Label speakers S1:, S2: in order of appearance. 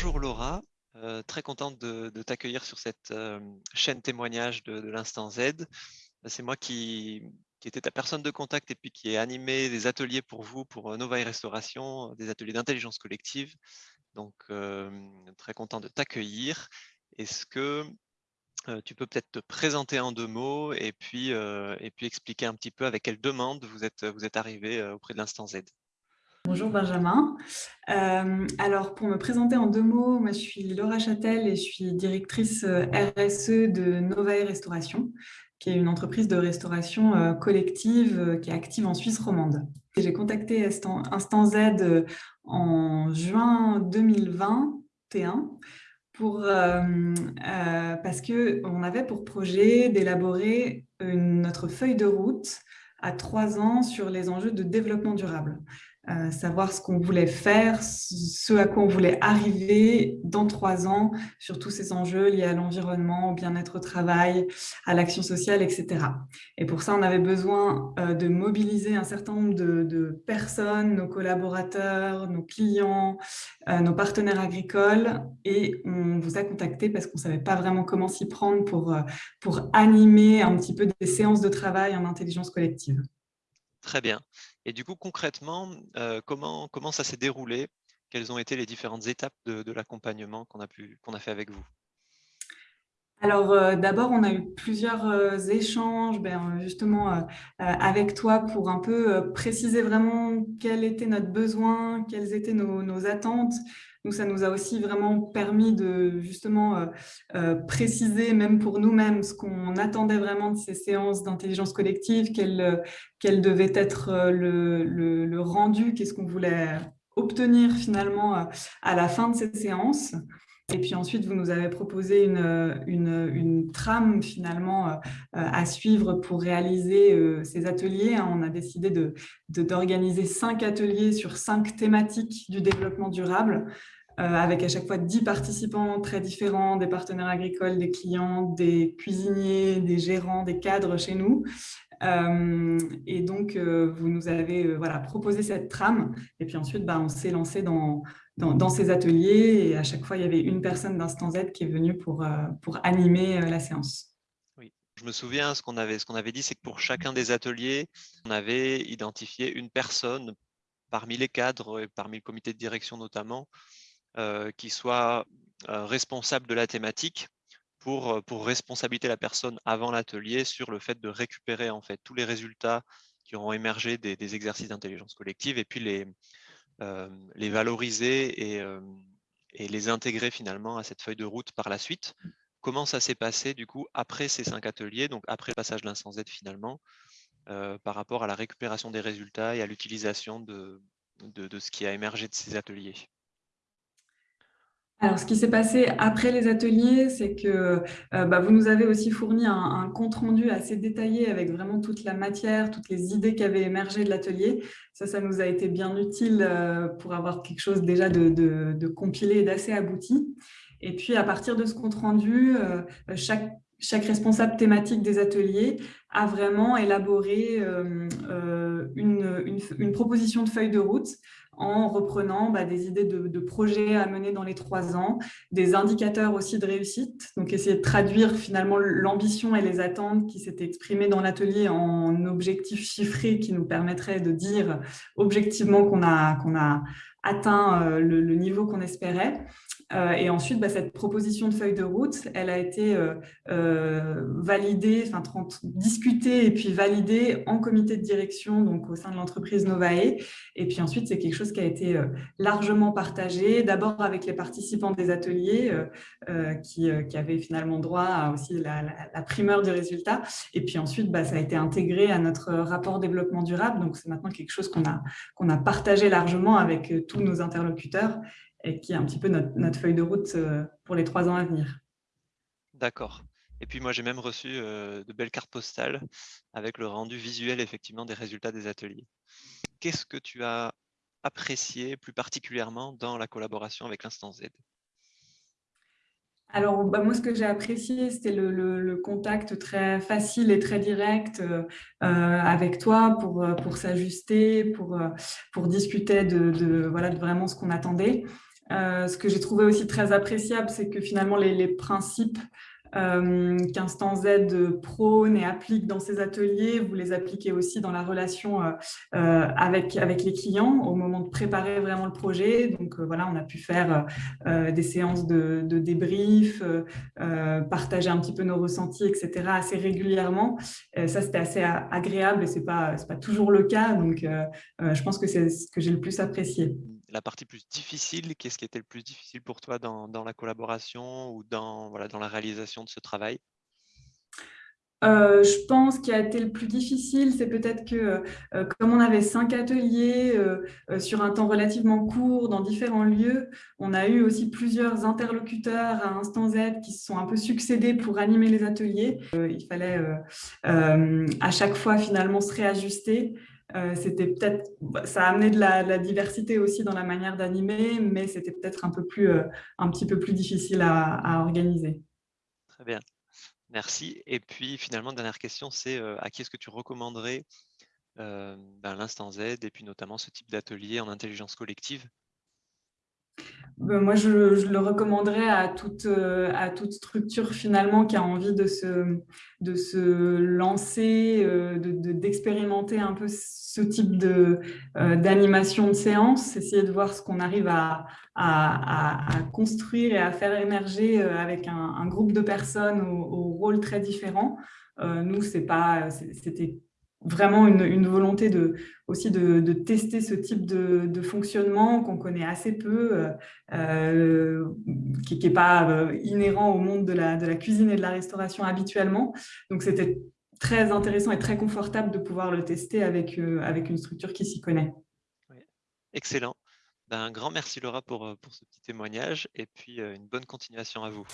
S1: Bonjour Laura, euh, très contente de, t'accueillir sur cette euh, chaîne témoignage de, l'Instant Z. C'est moi qui, qui était ta personne de contact et puis qui ai animé des ateliers pour vous, pour euh, Nova et Restauration, des ateliers d'intelligence collective. Donc, très content de t'accueillir. Est-ce que tu peux peut-être te présenter en deux mots et puis, et puis expliquer un petit peu avec quelle demande vous êtes, vous êtes arrivé auprès de l'Instant Z?
S2: Bonjour Benjamin. Euh, alors pour me présenter en deux mots, je suis Laura Châtel et je suis directrice euh, RSE de Novae Restauration, qui est une entreprise de restauration euh, collective qui est active en Suisse romande. J'ai contacté Instant, Z en juin 2021 pour, parce qu'on avait pour projet d'élaborer notre feuille de route à trois ans sur les enjeux de développement durable. Euh, savoir ce qu'on voulait faire, ce à quoi on voulait arriver dans trois ans sur tous ces enjeux liés à l'environnement, au bien-être au travail, à l'action sociale, etc. Et pour ça, on avait besoin euh, de mobiliser un certain nombre de, personnes, nos collaborateurs, nos clients, euh, nos partenaires agricoles. Et on vous a contacté parce qu'on ne savait pas vraiment comment s'y prendre pour, pour animer un petit peu des séances de travail en intelligence collective.
S1: Très bien. Et du coup, concrètement, euh, comment, ça s'est déroulé? Quelles ont été les différentes étapes de, l'accompagnement qu'on a fait avec vous?
S2: Alors, euh, d'abord, on a eu plusieurs euh, échanges ben, justement avec toi pour un peu préciser vraiment quel était notre besoin, quelles étaient nos, nos attentes, donc, ça nous a aussi vraiment permis de justement euh, euh, préciser, même pour nous-mêmes, ce qu'on attendait vraiment de ces séances d'intelligence collective, quel, euh, quel, devait être le, le, rendu, qu'est-ce qu'on voulait obtenir finalement à la fin de ces séances. Et puis ensuite, vous nous avez proposé une, une, trame finalement à suivre pour réaliser ces ateliers. Hein. On a décidé d'organiser de, cinq ateliers sur cinq thématiques du développement durable. Euh, avec à chaque fois 10 participants très différents, des partenaires agricoles, des clients, des cuisiniers, des gérants, des cadres chez nous. Euh, et donc, euh, vous nous avez voilà, proposé cette trame. Et puis ensuite, bah, on s'est lancé dans, dans, ces ateliers. Et à chaque fois, il y avait une personne d'Instant Z qui est venue pour, pour animer la séance.
S1: Oui, je me souviens, ce qu'on avait, dit, c'est que pour chacun des ateliers, on avait identifié une personne parmi les cadres et parmi le comité de direction notamment, euh, qui soit euh, responsable de la thématique pour, euh, pour responsabiliser la personne avant l'atelier sur le fait de récupérer en fait tous les résultats qui auront émergé des, exercices d'intelligence collective et puis les, les valoriser et, et, les intégrer finalement à cette feuille de route par la suite. Comment ça s'est passé du coup après ces cinq ateliers, donc après le passage de l'instance Z finalement, par rapport à la récupération des résultats et à l'utilisation de, de, de, ce qui a émergé de ces ateliers?
S2: Alors, ce qui s'est passé après les ateliers, c'est que euh, bah, vous nous avez aussi fourni un, compte-rendu assez détaillé avec vraiment toute la matière, toutes les idées qui avaient émergé de l'atelier. Ça, ça nous a été bien utile euh, pour avoir quelque chose déjà de, compilé et d'assez abouti. Et puis, à partir de ce compte-rendu, euh, chaque, responsable thématique des ateliers a vraiment élaboré une, proposition de feuille de route en reprenant bah, des idées de, projets à mener dans les trois ans, des indicateurs aussi de réussite, donc essayer de traduire finalement l'ambition et les attentes qui s'étaient exprimées dans l'atelier en objectifs chiffrés qui nous permettraient de dire objectivement qu'on a, qu'on a atteint euh, le niveau qu'on espérait. Euh, et ensuite, bah, cette proposition de feuille de route, elle a été euh, validée, enfin discutée et puis validée en comité de direction, donc au sein de l'entreprise Novae. Et puis ensuite, c'est quelque chose qui a été largement partagé, d'abord avec les participants des ateliers qui, qui, avaient finalement droit à aussi la, la, primeur du résultat. Et puis ensuite, bah, ça a été intégré à notre rapport développement durable. Donc, c'est maintenant quelque chose qu'on a, qu'on a partagé largement avec nos interlocuteurs et qui est un petit peu notre, feuille de route euh, pour les trois ans à venir.
S1: D'accord. Et puis moi, j'ai même reçu euh, de belles cartes postales avec le rendu visuel effectivement des résultats des ateliers. Qu'est-ce que tu as apprécié plus particulièrement dans la collaboration avec l'Instance Z?
S2: Alors, bah, moi, ce que j'ai apprécié, c'était le, contact très facile et très direct euh, avec toi pour, pour s'ajuster, pour, pour discuter de, voilà, vraiment ce qu'on attendait. ce que j'ai trouvé aussi très appréciable, c'est que finalement les principes euh, qu'Instant Z prône et applique dans ses ateliers, vous les appliquez aussi dans la relation euh, euh, avec, avec les clients au moment de préparer vraiment le projet. Donc voilà, on a pu faire des séances de, de débrief, partager un petit peu nos ressentis, etc. assez régulièrement. ça, c'était assez agréable et ce n'est pas, pas toujours le cas. Donc je pense que c'est ce que j'ai le plus apprécié
S1: la partie plus difficile, qu'est-ce qui était le plus difficile pour toi dans, la collaboration ou dans, voilà, dans la réalisation de ce travail?
S2: Euh, je pense qu'il a été le plus difficile, c'est peut-être que euh, comme on avait cinq ateliers euh, sur un temps relativement court dans différents lieux, on a eu aussi plusieurs interlocuteurs à Instant Z qui se sont un peu succédés pour animer les ateliers. il fallait à chaque fois finalement se réajuster. Euh, c'était peut-être, ça a amené de la, diversité aussi dans la manière d'animer, mais c'était peut-être un peu plus, euh, un petit peu plus difficile à, organiser.
S1: Très bien, merci. Et puis finalement, dernière question, c'est euh, à qui est-ce que tu recommanderais ben, l'instant Z et puis notamment ce type d'atelier en intelligence collective?
S2: Moi, je, le recommanderais à toute, euh, à toute structure finalement qui a envie de se, de se lancer, euh, d'expérimenter un peu ce type euh, d'animation de, séance, essayer de voir ce qu'on arrive à, à, construire et à faire émerger avec un, groupe de personnes aux, aux rôles très différents. nous, c'était vraiment une, volonté de, aussi de, tester ce type de, fonctionnement qu'on connaît assez peu, euh, euh, qui n'est pas euh, inhérent au monde de la, cuisine et de la restauration habituellement. Donc, c'était très intéressant et très confortable de pouvoir le tester avec, avec une structure qui s'y connaît.
S1: Excellent. Ben, un grand merci Laura pour, pour ce petit témoignage et puis une bonne continuation à vous.